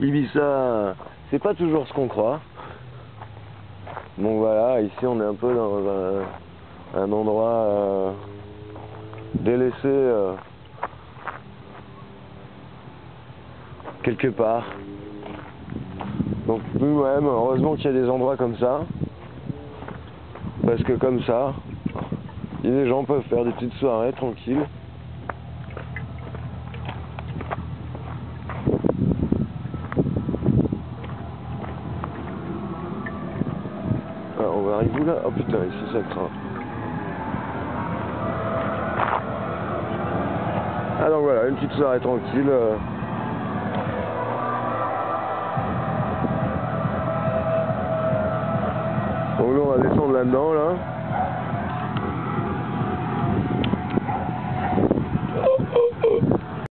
Ibiza, c'est pas toujours ce qu'on croit. Donc voilà, ici on est un peu dans un, un endroit euh, délaissé euh, quelque part. Donc nous-mêmes, heureusement qu'il y a des endroits comme ça. Parce que comme ça, les gens peuvent faire des petites soirées tranquilles. On va arriver où là? Oh putain, ici ça craint. Donc voilà, une petite soirée tranquille. euh. Donc là on va descendre là-dedans là.